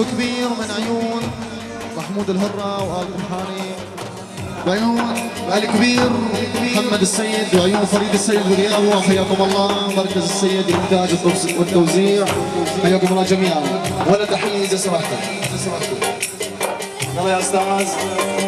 خاص وكبير من عيون محمود الهرة وآل قمحاني وعيون الكبير محمد السيد وعيون فريد السيد وغيابه حياكم الله. مركز السيد الإنتاج والتوزيع. حياكم الله جميعا. ولا تحية سمحتوا يلا يا أستاذ.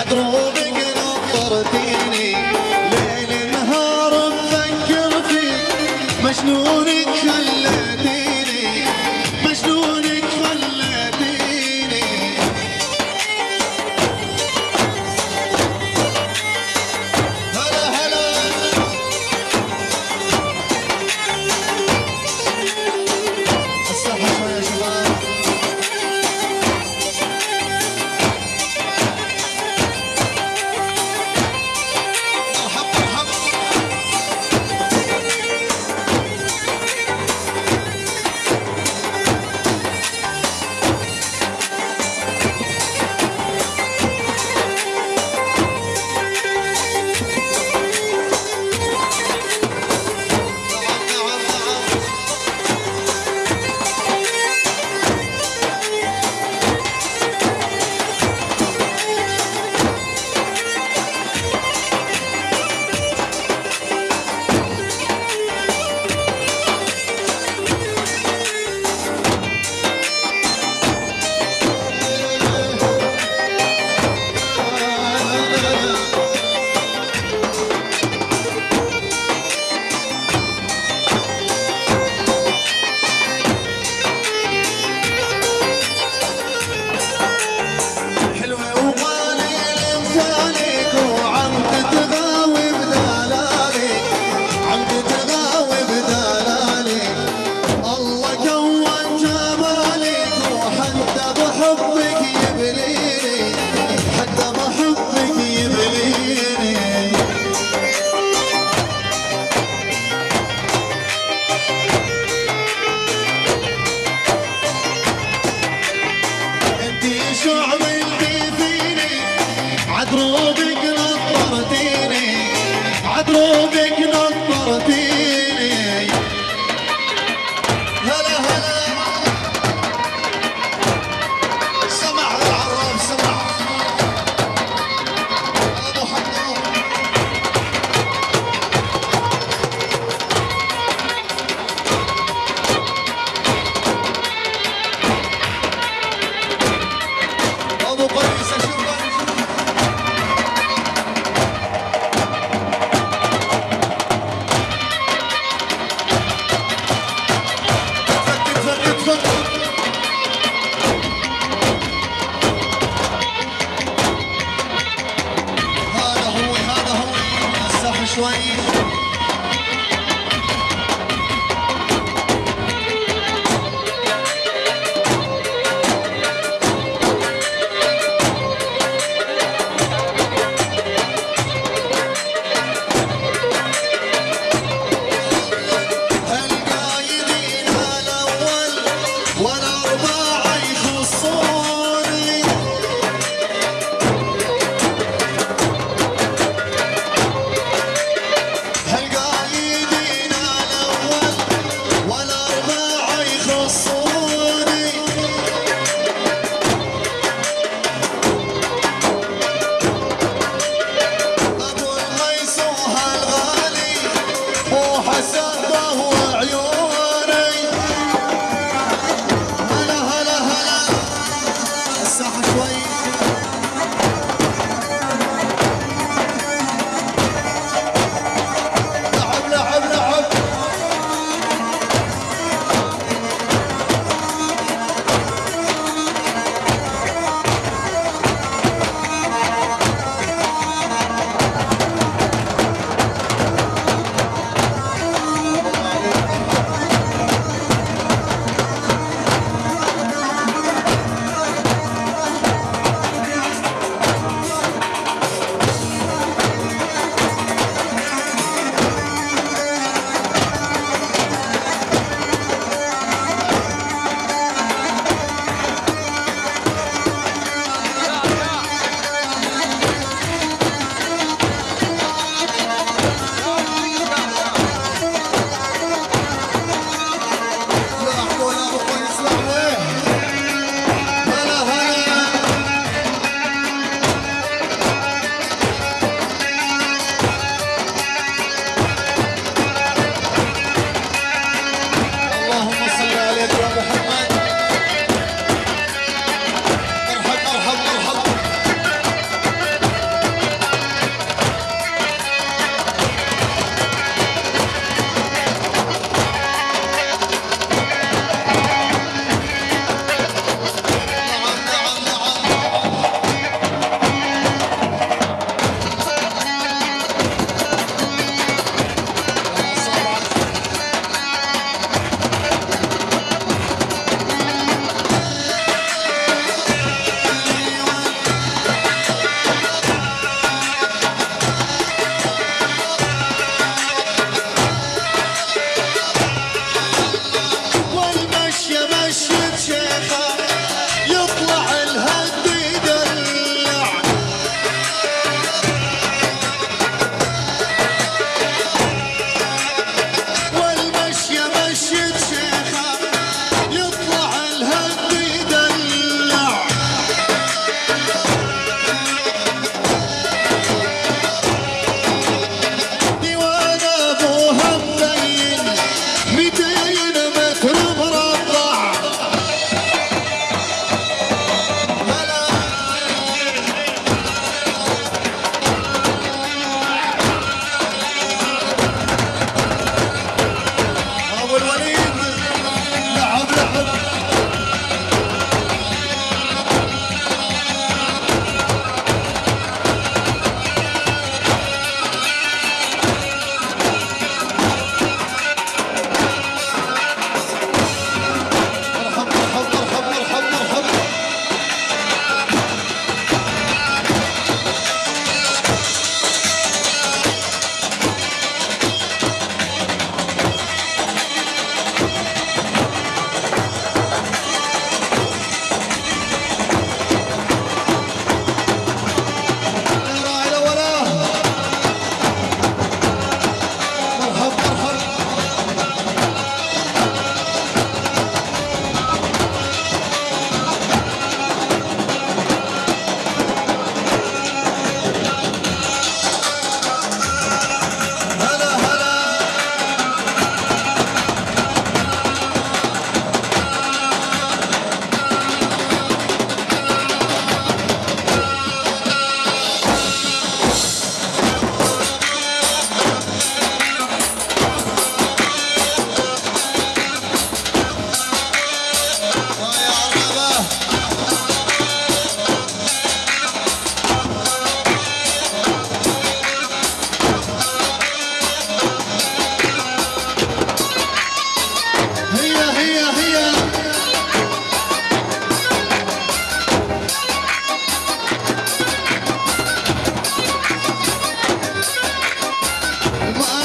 عدروبك نظرتيني ليل نهار مفكر مجنونك خليتيني 专业 Bye.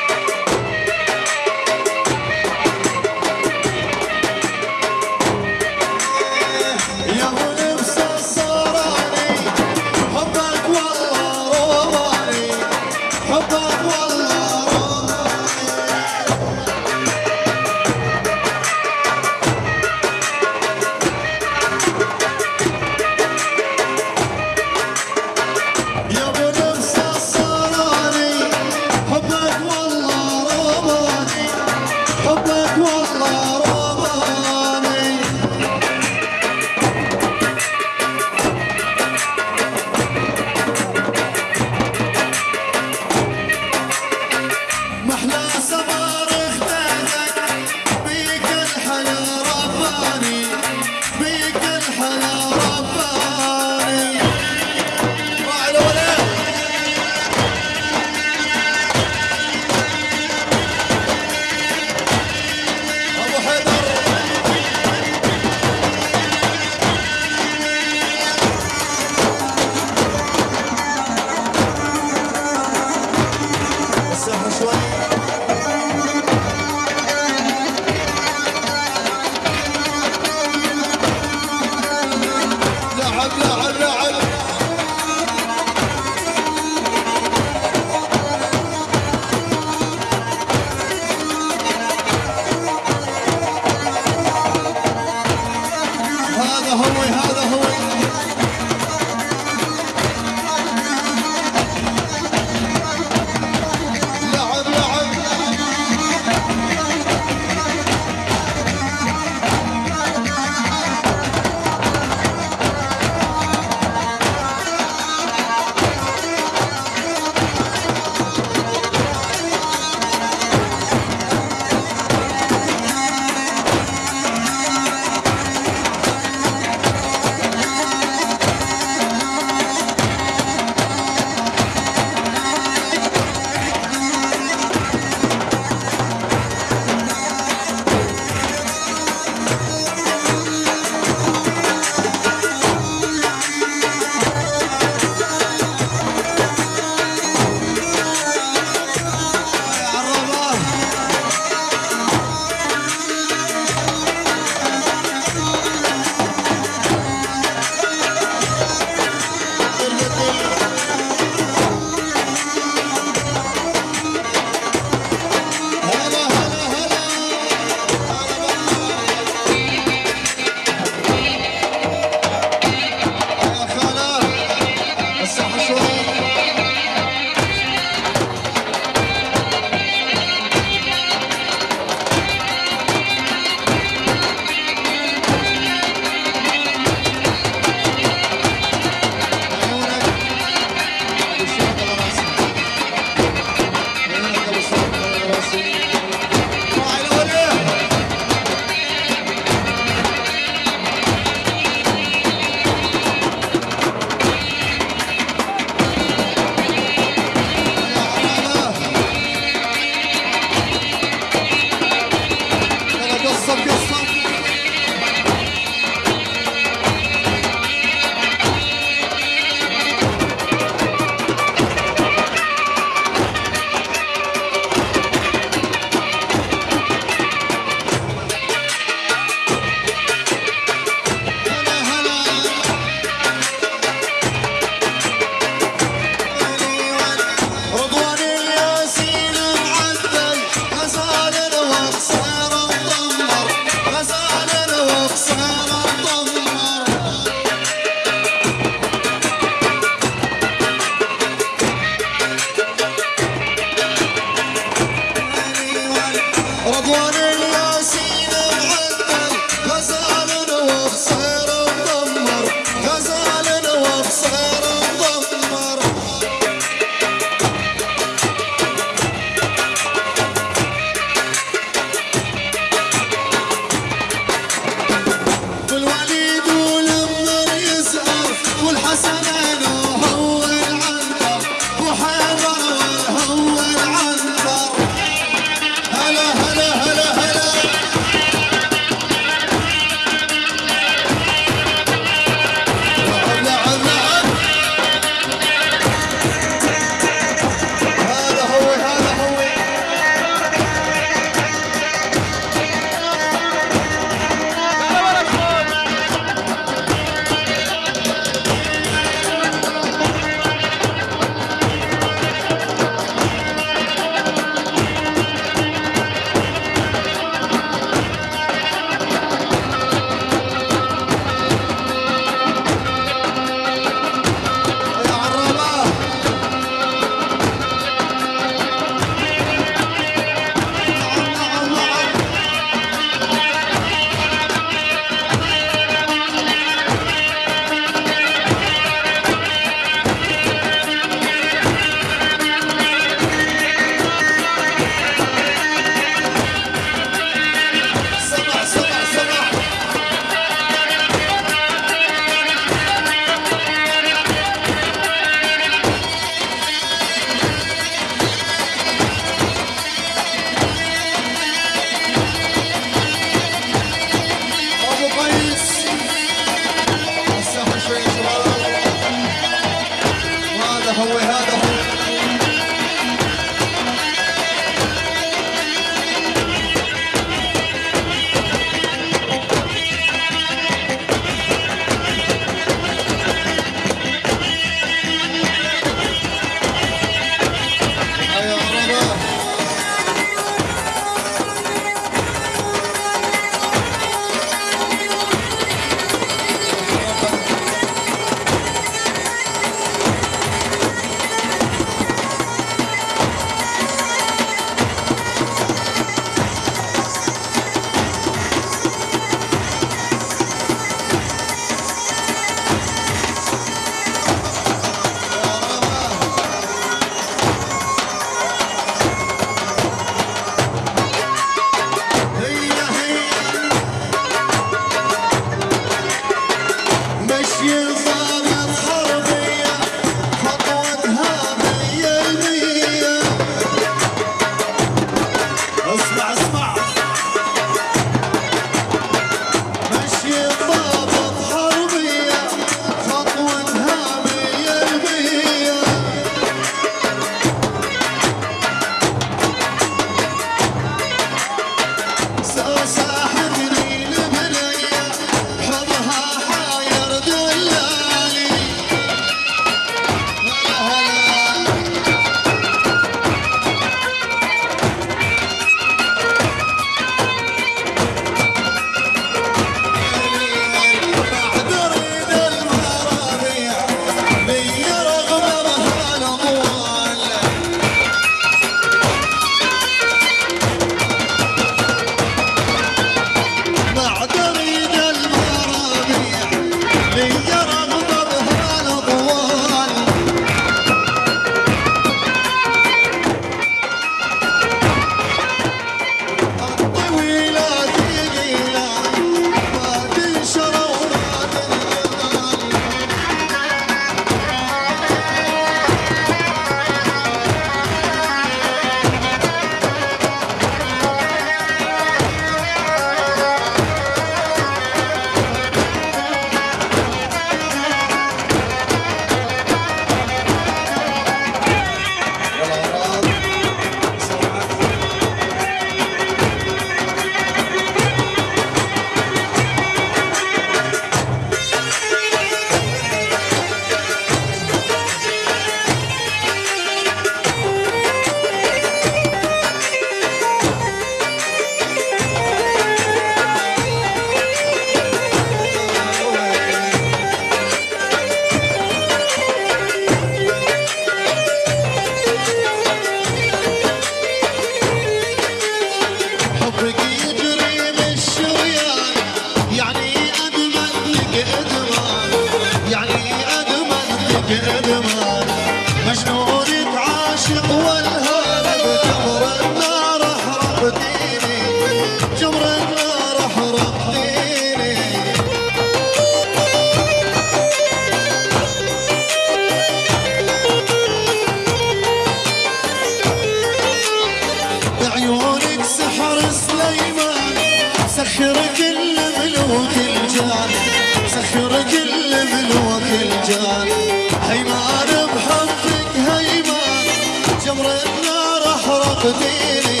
النار احرقتيني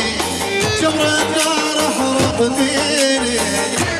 جمر النار احرقتيني لعب